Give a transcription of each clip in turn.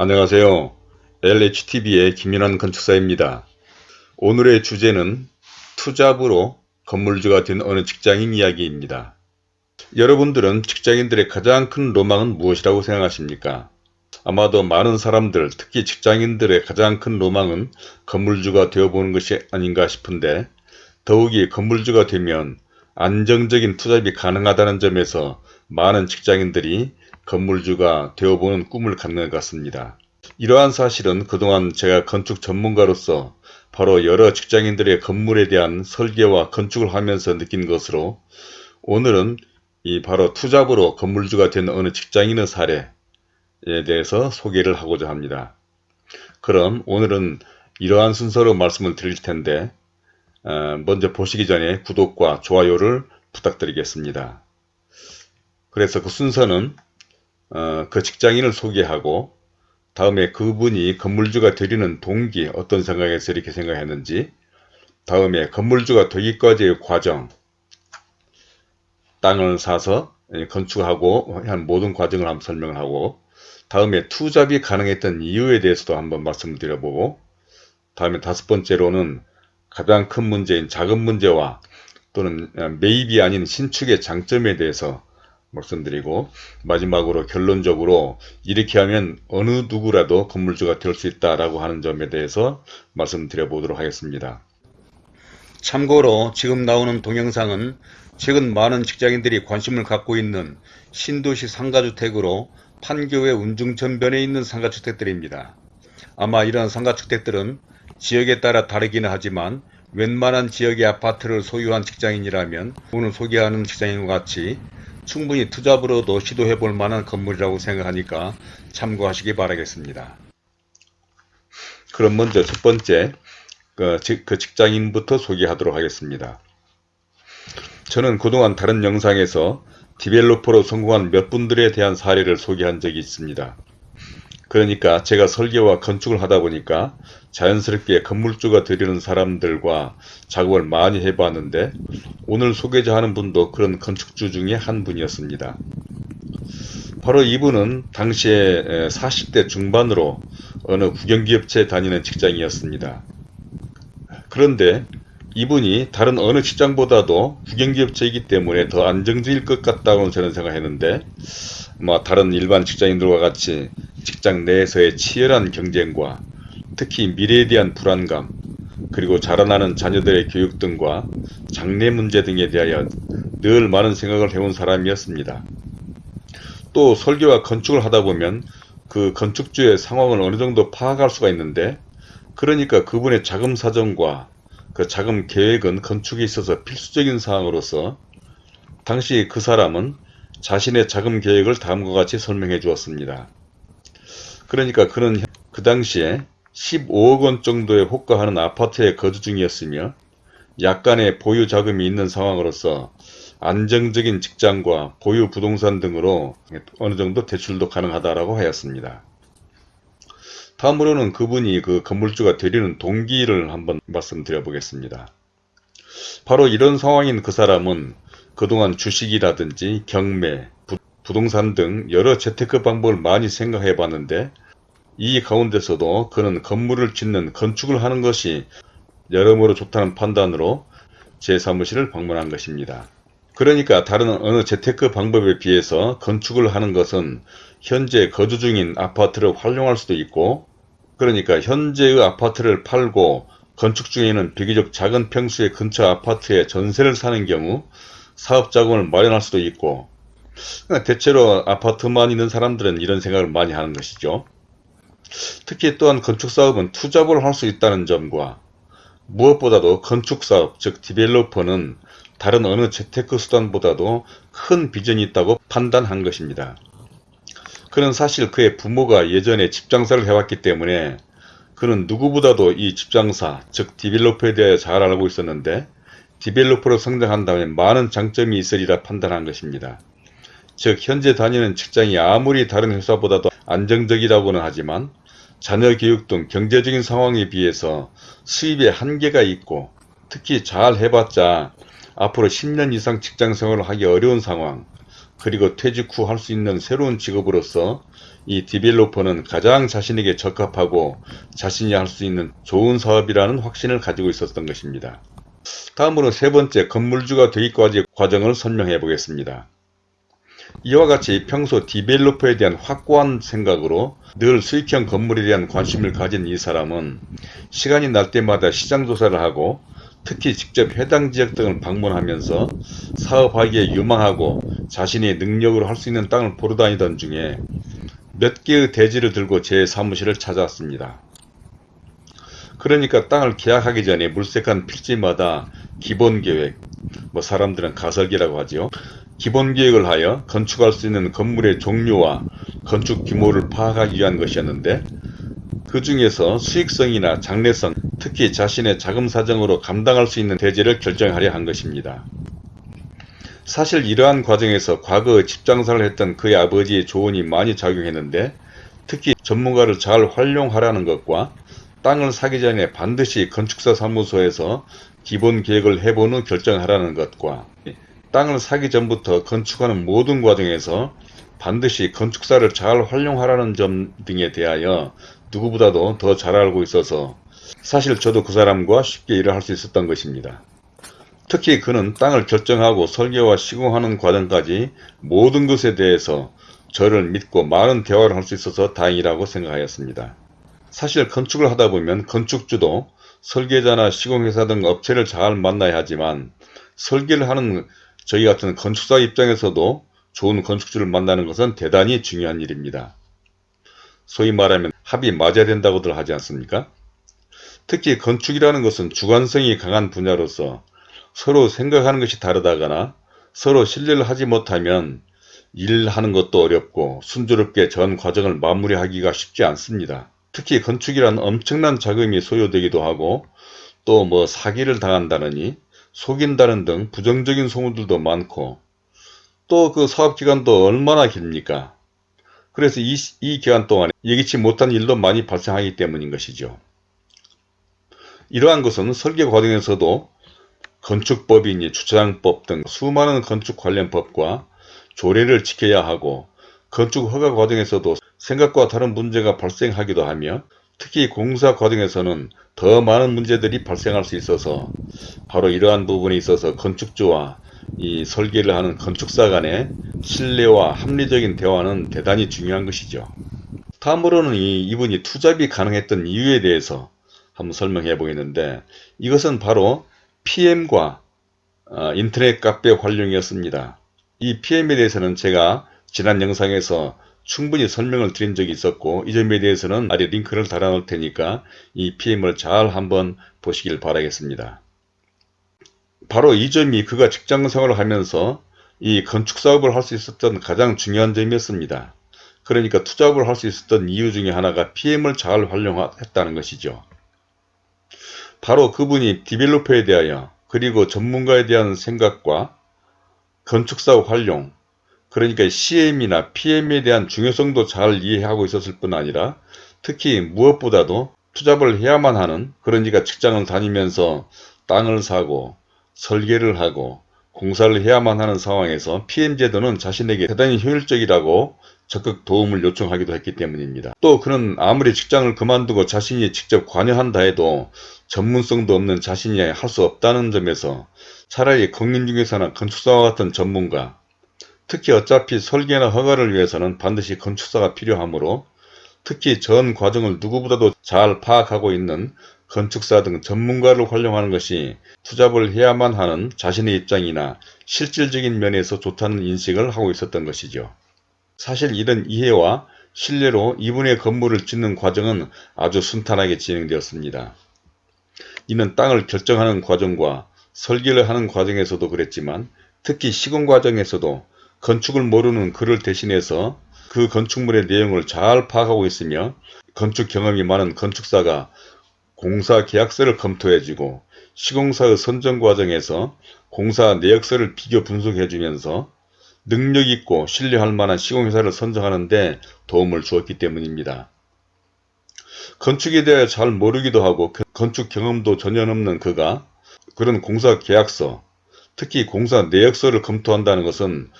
안녕하세요. LHTV의 김인환 건축사입니다. 오늘의 주제는 투잡으로 건물주가 된 어느 직장인 이야기입니다. 여러분들은 직장인들의 가장 큰 로망은 무엇이라고 생각하십니까? 아마도 많은 사람들, 특히 직장인들의 가장 큰 로망은 건물주가 되어보는 것이 아닌가 싶은데 더욱이 건물주가 되면 안정적인 투잡이 가능하다는 점에서 많은 직장인들이 건물주가 되어보는 꿈을 갖는 것 같습니다. 이러한 사실은 그동안 제가 건축 전문가로서 바로 여러 직장인들의 건물에 대한 설계와 건축을 하면서 느낀 것으로 오늘은 이 바로 투잡으로 건물주가 된 어느 직장인의 사례에 대해서 소개를 하고자 합니다. 그럼 오늘은 이러한 순서로 말씀을 드릴 텐데 어, 먼저 보시기 전에 구독과 좋아요를 부탁드리겠습니다. 그래서 그 순서는 어, 그 직장인을 소개하고 다음에 그분이 건물주가 되리는 동기 어떤 생각에서 이렇게 생각했는지 다음에 건물주가 되기까지의 과정 땅을 사서 건축하고 한 모든 과정을 한번 설명을 하고 다음에 투잡이 가능했던 이유에 대해서도 한번 말씀을 드려보고 다음에 다섯 번째로는 가장 큰 문제인 자금 문제와 또는 매입이 아닌 신축의 장점에 대해서 말씀드리고 마지막으로 결론적으로 이렇게 하면 어느 누구라도 건물주가 될 수 있다라고 하는 점에 대해서 말씀드려 보도록 하겠습니다. 참고로 지금 나오는 동영상은 최근 많은 직장인들이 관심을 갖고 있는 신도시 상가주택으로 판교의 운중천변에 있는 상가주택들입니다. 아마 이런 상가주택들은 지역에 따라 다르기는 하지만 웬만한 지역의 아파트를 소유한 직장인이라면 오늘 소개하는 직장인과 같이 충분히 투잡으로도 시도해 볼 만한 건물이라고 생각하니까 참고하시기 바라겠습니다. 그럼 먼저 첫 번째 그, 그 직장인부터 소개하도록 하겠습니다. 저는 그동안 다른 영상에서 디벨로퍼로 성공한 몇 분들에 대한 사례를 소개한 적이 있습니다. 그러니까 제가 설계와 건축을 하다 보니까 자연스럽게 건물주가 되려는 사람들과 작업을 많이 해봤는데 오늘 소개자 하는 분도 그런 건축주 중에 한 분이었습니다. 바로 이분은 당시에 40대 중반으로 어느 국영기업체 다니는 직장이었습니다. 그런데 이분이 다른 어느 직장보다도 국영기업체이기 때문에 더 안정적일 것 같다고 저는 생각했는데 뭐 다른 일반 직장인들과 같이 직장 내에서의 치열한 경쟁과 특히 미래에 대한 불안감 그리고 자라나는 자녀들의 교육 등과 장래 문제 등에 대하여 늘 많은 생각을 해온 사람이었습니다. 또 설계와 건축을 하다 보면 그 건축주의 상황을 어느 정도 파악할 수가 있는데 그러니까 그분의 자금 사정과 그 자금 계획은 건축에 있어서 필수적인 사항으로서 당시 그 사람은 자신의 자금 계획을 다음과 같이 설명해 주었습니다. 그러니까 그는 그 당시에 15억 원 정도에 호가하는 아파트에 거주 중이었으며 약간의 보유 자금이 있는 상황으로서 안정적인 직장과 보유 부동산 등으로 어느 정도 대출도 가능하다라고 하였습니다. 다음으로는 그분이 그 건물주가 되려는 동기를 한번 말씀드려 보겠습니다. 바로 이런 상황인 그 사람은 그동안 주식이라든지 경매, 부동산 등 여러 재테크 방법을 많이 생각해 봤는데 이 가운데서도 그는 건물을 짓는 건축을 하는 것이 여러모로 좋다는 판단으로 제 사무실을 방문한 것입니다. 그러니까 다른 어느 재테크 방법에 비해서 건축을 하는 것은 현재 거주 중인 아파트를 활용할 수도 있고 그러니까 현재의 아파트를 팔고 건축 중에는 비교적 작은 평수의 근처 아파트에 전세를 사는 경우 사업 자금을 마련할 수도 있고 그러니까 대체로 아파트만 있는 사람들은 이런 생각을 많이 하는 것이죠. 특히 또한 건축사업은 투잡을 할 수 있다는 점과 무엇보다도 건축사업 즉 디벨로퍼는 다른 어느 재테크 수단보다도 큰 비전이 있다고 판단한 것입니다. 그는 사실 그의 부모가 예전에 집장사를 해왔기 때문에 그는 누구보다도 이 집장사 즉 디벨로퍼에 대해 잘 알고 있었는데 디벨로퍼로 성장한다면 많은 장점이 있으리라 판단한 것입니다. 즉 현재 다니는 직장이 아무리 다른 회사보다도 안정적이라고는 하지만 자녀 교육 등 경제적인 상황에 비해서 수입에 한계가 있고 특히 잘 해봤자 앞으로 10년 이상 직장생활을 하기 어려운 상황 그리고 퇴직 후 할 수 있는 새로운 직업으로서 이 디벨로퍼는 가장 자신에게 적합하고 자신이 할 수 있는 좋은 사업이라는 확신을 가지고 있었던 것입니다. 다음으로 세 번째 건물주가 되기까지 과정을 설명해 보겠습니다. 이와 같이 평소 디벨로퍼에 대한 확고한 생각으로 늘 수익형 건물에 대한 관심을 가진 이 사람은 시간이 날 때마다 시장 조사를 하고 특히 직접 해당 지역 등을 방문하면서 사업하기에 유망하고 자신의 능력으로 할 수 있는 땅을 보러 다니던 중에 몇 개의 대지를 들고 제 사무실을 찾아왔습니다. 그러니까 땅을 계약하기 전에 물색한 필지마다 기본계획, 뭐 사람들은 가설기라고 하지요. 기본계획을 하여 건축할 수 있는 건물의 종류와 건축 규모를 파악하기 위한 것이었는데 그 중에서 수익성이나 장래성, 특히 자신의 자금 사정으로 감당할 수 있는 대지를 결정하려 한 것입니다. 사실 이러한 과정에서 과거 집장사를 했던 그의 아버지의 조언이 많이 작용했는데 특히 전문가를 잘 활용하라는 것과 땅을 사기 전에 반드시 건축사 사무소에서 기본 계획을 해본 후 결정하라는 것과 땅을 사기 전부터 건축하는 모든 과정에서 반드시 건축사를 잘 활용하라는 점 등에 대하여 누구보다도 더 잘 알고 있어서 사실 저도 그 사람과 쉽게 일을 할 수 있었던 것입니다. 특히 그는 땅을 결정하고 설계와 시공하는 과정까지 모든 것에 대해서 저를 믿고 많은 대화를 할 수 있어서 다행이라고 생각하였습니다. 사실 건축을 하다 보면 건축주도 설계자나 시공회사 등 업체를 잘 만나야 하지만 설계를 하는 저희 같은 건축사 입장에서도 좋은 건축주를 만나는 것은 대단히 중요한 일입니다. 소위 말하면 합이 맞아야 된다고들 하지 않습니까? 특히 건축이라는 것은 주관성이 강한 분야로서 서로 생각하는 것이 다르다거나 서로 신뢰를 하지 못하면 일하는 것도 어렵고 순조롭게 전 과정을 마무리하기가 쉽지 않습니다. 특히 건축이란 엄청난 자금이 소요되기도 하고 또 뭐 사기를 당한다느니 속인다는 등 부정적인 소문들도 많고 또 그 사업기간도 얼마나 깁니까? 그래서 이, 이 기간 동안 예기치 못한 일도 많이 발생하기 때문인 것이죠. 이러한 것은 설계 과정에서도 건축법이니 주차장법 등 수많은 건축 관련 법과 조례를 지켜야 하고 건축 허가 과정에서도 생각과 다른 문제가 발생하기도 하며 특히 공사 과정에서는 더 많은 문제들이 발생할 수 있어서 바로 이러한 부분에 있어서 건축주와 이 설계를 하는 건축사 간의 신뢰와 합리적인 대화는 대단히 중요한 것이죠. 다음으로는 이, 이분이 투잡이 가능했던 이유에 대해서 한번 설명해 보겠는데 이것은 바로 PM과 어, 인터넷 카페 활용이었습니다. 이 PM에 대해서는 제가 지난 영상에서 충분히 설명을 드린 적이 있었고 이 점에 대해서는 아래 링크를 달아 놓을 테니까 이 PM을 잘 한번 보시길 바라겠습니다. 바로 이 점이 그가 직장생활을 하면서 이 건축사업을 할 수 있었던 가장 중요한 점이었습니다. 그러니까 투잡을 할 수 있었던 이유 중에 하나가 PM을 잘 활용했다는 것이죠. 바로 그분이 디벨로퍼에 대하여 그리고 전문가에 대한 생각과 건축사 활용 그러니까 CM이나 PM에 대한 중요성도 잘 이해하고 있었을 뿐 아니라 특히 무엇보다도 투잡을 해야만 하는 그러니까 직장을 다니면서 땅을 사고 설계를 하고 공사를 해야만 하는 상황에서 PM제도는 자신에게 대단히 효율적이라고 적극 도움을 요청하기도 했기 때문입니다. 또 그는 아무리 직장을 그만두고 자신이 직접 관여한다 해도 전문성도 없는 자신이 할 수 없다는 점에서 차라리 공인중개사나 건축사와 같은 전문가 특히 어차피 설계나 허가를 위해서는 반드시 건축사가 필요하므로 특히 전 과정을 누구보다도 잘 파악하고 있는 건축사 등 전문가를 활용하는 것이 투잡을 해야만 하는 자신의 입장이나 실질적인 면에서 좋다는 인식을 하고 있었던 것이죠. 사실 이런 이해와 신뢰로 이분의 건물을 짓는 과정은 아주 순탄하게 진행되었습니다. 이는 땅을 결정하는 과정과 설계를 하는 과정에서도 그랬지만 특히 시공 과정에서도 건축을 모르는 그를 대신해서 그 건축물의 내용을 잘 파악하고 있으며 건축 경험이 많은 건축사가 공사 계약서를 검토해주고 시공사의 선정 과정에서 공사 내역서를 비교 분석해주면서 능력있고 신뢰할 만한 시공회사를 선정하는 데 도움을 주었기 때문입니다. 건축에 대해 잘 모르기도 하고 건축 경험도 전혀 없는 그가 그런 공사 계약서, 특히 공사 내역서를 검토한다는 것은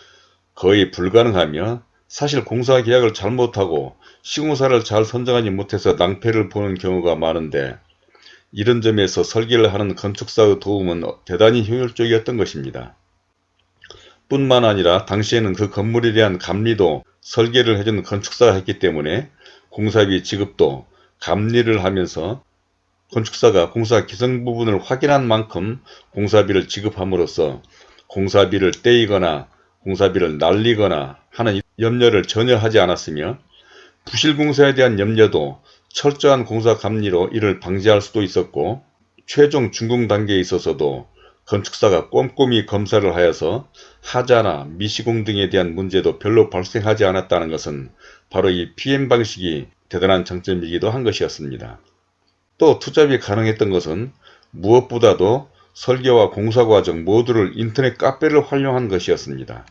거의 불가능하며 사실 공사 계약을 잘못하고 시공사를 잘 선정하지 못해서 낭패를 보는 경우가 많은데 이런 점에서 설계를 하는 건축사의 도움은 대단히 효율적이었던 것입니다. 뿐만 아니라 당시에는 그 건물에 대한 감리도 설계를 해준 건축사가 했기 때문에 공사비 지급도 감리를 하면서 건축사가 공사 기성 부분을 확인한 만큼 공사비를 지급함으로써 공사비를 떼이거나 공사비를 날리거나 하는 염려를 전혀 하지 않았으며 부실공사에 대한 염려도 철저한 공사 감리로 이를 방지할 수도 있었고 최종 준공 단계에 있어서도 건축사가 꼼꼼히 검사를 하여서 하자나 미시공 등에 대한 문제도 별로 발생하지 않았다는 것은 바로 이 PM 방식이 대단한 장점이기도 한 것이었습니다. 또 투잡이 가능했던 것은 무엇보다도 설계와 공사 과정 모두를 인터넷 카페를 활용한 것이었습니다.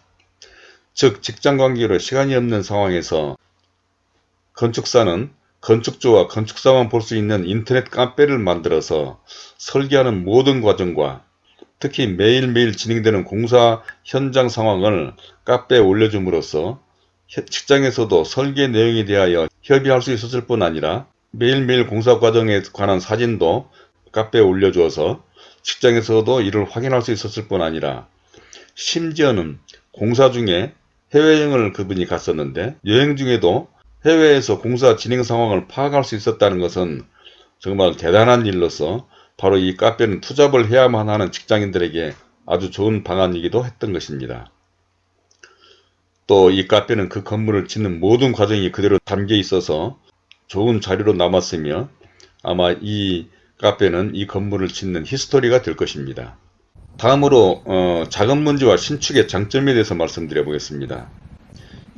즉 직장관계로 시간이 없는 상황에서 건축사는 건축주와 건축사만 볼 수 있는 인터넷 카페를 만들어서 설계하는 모든 과정과 특히 매일매일 진행되는 공사 현장 상황을 카페에 올려줌으로써 직장에서도 설계 내용에 대하여 협의할 수 있었을 뿐 아니라 매일매일 공사 과정에 관한 사진도 카페에 올려주어서 직장에서도 이를 확인할 수 있었을 뿐 아니라 심지어는 공사 중에 해외여행을 그분이 갔었는데 여행 중에도 해외에서 공사 진행 상황을 파악할 수 있었다는 것은 정말 대단한 일로서 바로 이 카페는 투잡을 해야만 하는 직장인들에게 아주 좋은 방안이기도 했던 것입니다. 또 이 카페는 그 건물을 짓는 모든 과정이 그대로 담겨 있어서 좋은 자료로 남았으며 아마 이 카페는 이 건물을 짓는 히스토리가 될 것입니다. 다음으로 어, 작은 문제와 신축의 장점에 대해서 말씀드려 보겠습니다.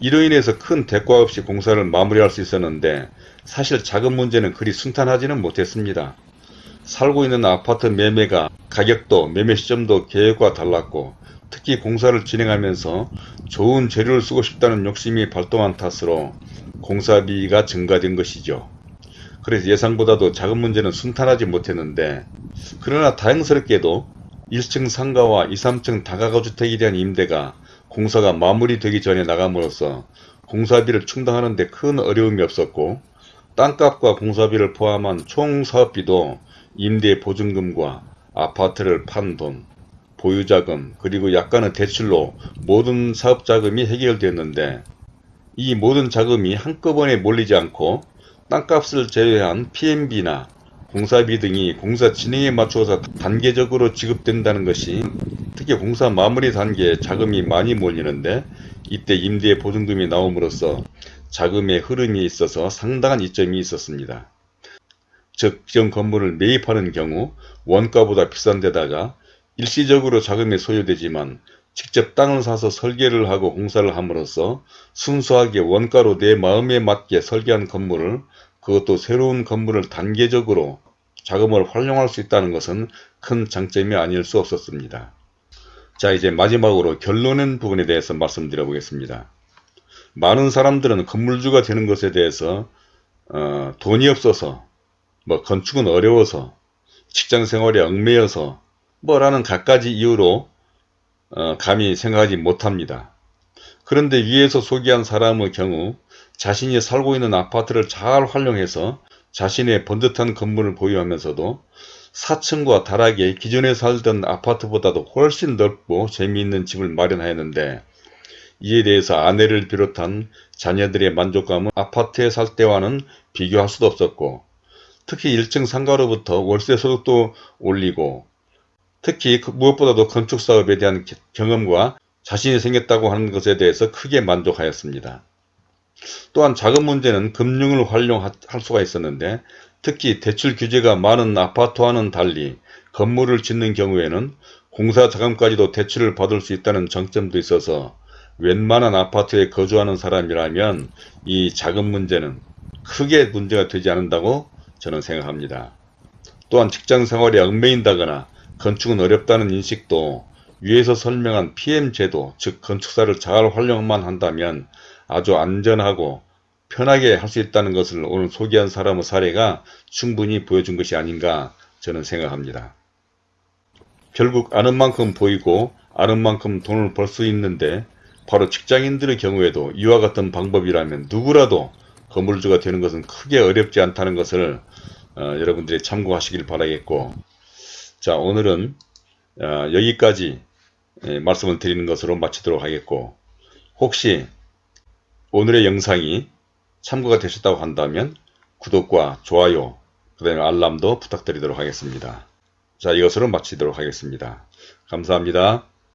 이로 인해서 큰 대가 없이 공사를 마무리할 수 있었는데 사실 작은 문제는 그리 순탄하지는 못했습니다. 살고 있는 아파트 매매가 가격도 매매 시점도 계획과 달랐고 특히 공사를 진행하면서 좋은 재료를 쓰고 싶다는 욕심이 발동한 탓으로 공사비가 증가된 것이죠. 그래서 예상보다도 작은 문제는 순탄하지 못했는데 그러나 다행스럽게도 1층 상가와 2, 3층 다가구주택에 대한 임대가 공사가 마무리되기 전에 나감으로써 공사비를 충당하는 데 큰 어려움이 없었고 땅값과 공사비를 포함한 총 사업비도 임대 보증금과 아파트를 판 돈, 보유자금 그리고 약간의 대출로 모든 사업자금이 해결되었는데 이 모든 자금이 한꺼번에 몰리지 않고 땅값을 제외한 PMB나 공사비 등이 공사 진행에 맞추어서 단계적으로 지급된다는 것이 특히 공사 마무리 단계에 자금이 많이 몰리는데 이때 임대 보증금이 나옴으로써 자금의 흐름이 있어서 상당한 이점이 있었습니다. 즉, 정 건물을 매입하는 경우 원가보다 비싼 데다가 일시적으로 자금이 소요되지만 직접 땅을 사서 설계를 하고 공사를 함으로써 순수하게 원가로 내 마음에 맞게 설계한 건물을 그것도 새로운 건물을 단계적으로 자금을 활용할 수 있다는 것은 큰 장점이 아닐 수 없었습니다. 자 이제 마지막으로 결론은 부분에 대해서 말씀드려 보겠습니다. 많은 사람들은 건물주가 되는 것에 대해서 어, 돈이 없어서 뭐 건축은 어려워서 직장생활에 얽매여서 뭐라는 갖가지 이유로 어, 감히 생각하지 못합니다. 그런데 위에서 소개한 사람의 경우 자신이 살고 있는 아파트를 잘 활용해서 자신의 번듯한 건물을 보유하면서도 4층과 다락에 기존에 살던 아파트보다도 훨씬 넓고 재미있는 집을 마련하였는데 이에 대해서 아내를 비롯한 자녀들의 만족감은 아파트에 살 때와는 비교할 수도 없었고 특히 1층 상가로부터 월세 소득도 올리고 특히 그 무엇보다도 건축사업에 대한 경험과 자신이 생겼다고 하는 것에 대해서 크게 만족하였습니다. 또한 자금 문제는 금융을 활용할 수가 있었는데 특히 대출 규제가 많은 아파트와는 달리 건물을 짓는 경우에는 공사 자금까지도 대출을 받을 수 있다는 장점도 있어서 웬만한 아파트에 거주하는 사람이라면 이 자금 문제는 크게 문제가 되지 않는다고 저는 생각합니다. 또한 직장생활에 얽매인다거나 건축은 어렵다는 인식도 위에서 설명한 PM제도 즉 건축사를 잘 활용만 한다면 아주 안전하고 편하게 할 수 있다는 것을 오늘 소개한 사람의 사례가 충분히 보여준 것이 아닌가 저는 생각합니다. 결국 아는 만큼 보이고 아는 만큼 돈을 벌 수 있는데 바로 직장인들의 경우에도 이와 같은 방법이라면 누구라도 건물주가 되는 것은 크게 어렵지 않다는 것을 어, 여러분들이 참고하시길 바라겠고 자 오늘은 어, 여기까지 예, 말씀을 드리는 것으로 마치도록 하겠고 혹시 오늘의 영상이 참고가 되셨다고 한다면 구독과 좋아요 그 다음에 알람도 부탁드리도록 하겠습니다. 자 이것으로 마치도록 하겠습니다. 감사합니다.